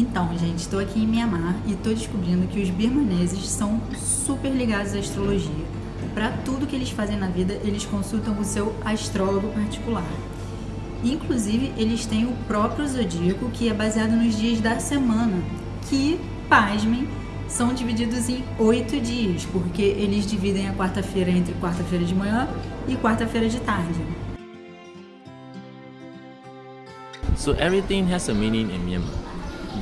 Então, gente, estou aqui em Mianmar e estou descobrindo que os birmaneses são super ligados à astrologia. Para tudo que eles fazem na vida, eles consultam o seu astrólogo particular. Inclusive, eles têm o próprio zodíaco, que é baseado nos dias da semana, que, pasmem, são divididos em oito dias, porque eles dividem a quarta-feira entre quarta-feira de manhã e quarta-feira de tarde. So everything has a meaning in Myanmar.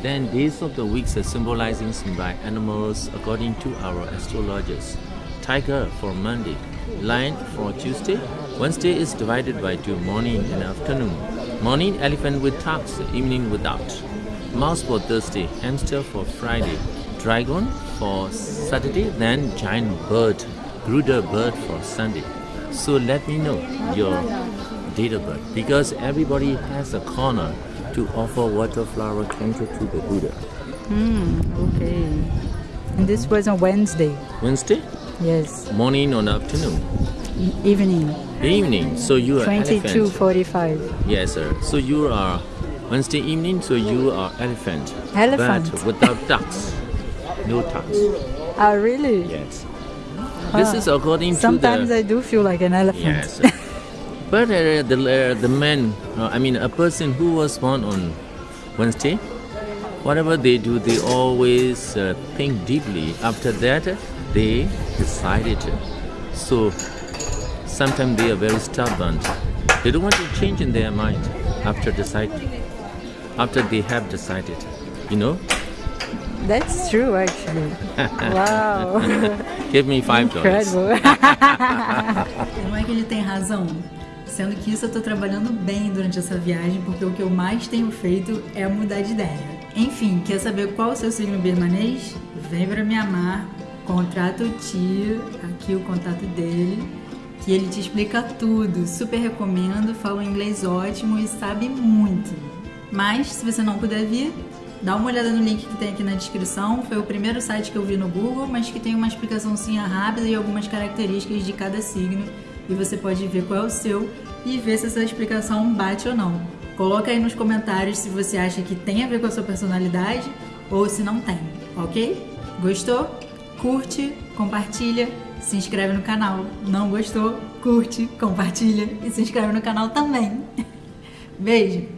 Then days of the weeks are symbolizing by animals according to our astrologers. Tiger for Monday, lion for Tuesday. Wednesday is divided by two morning and afternoon. Morning elephant with tucks, evening without. Mouse for Thursday, hamster for Friday, dragon for Saturday, then giant bird, Garuda bird for Sunday. So let me know your date of birth because everybody has a corner to offer water flower cancer to the Buddha. Hmm, okay. And this was on Wednesday. Wednesday? Yes. Morning or afternoon? Evening. Evening. So you are 22:45. Yes, sir. So you are Wednesday evening. So you are elephant. Elephant. But without ducks. No ducks. Ah, really? Yes. This is according Sometimes to the. I do feel like an elephant. Yes. But uh, the uh, the man, uh, I mean, a person who was born on Wednesday, whatever they do, they always uh, think deeply. After that, they decided. So sometimes they are very stubborn. They don't want to change in their mind after deciding. After they have decided, you know. That's true, actually. wow. Give me five dollars. Incredible. Não é que ele tem razão. Sendo que isso eu tô trabalhando bem durante essa viagem, porque o que eu mais tenho feito é mudar de ideia. Enfim, quer saber qual o seu signo birmanês? Vem pra me amar, contrata o tio, aqui o contato dele, que ele te explica tudo. Super recomendo, fala um inglês ótimo e sabe muito. Mas, se você não puder vir, Dá uma olhada no link que tem aqui na descrição. Foi o primeiro site que eu vi no Google, mas que tem uma explicaçãozinha rápida e algumas características de cada signo. E você pode ver qual é o seu e ver se essa explicação bate ou não. Coloca aí nos comentários se você acha que tem a ver com a sua personalidade ou se não tem, ok? Gostou? Curte, compartilha, se inscreve no canal. Não gostou? Curte, compartilha e se inscreve no canal também. Beijo!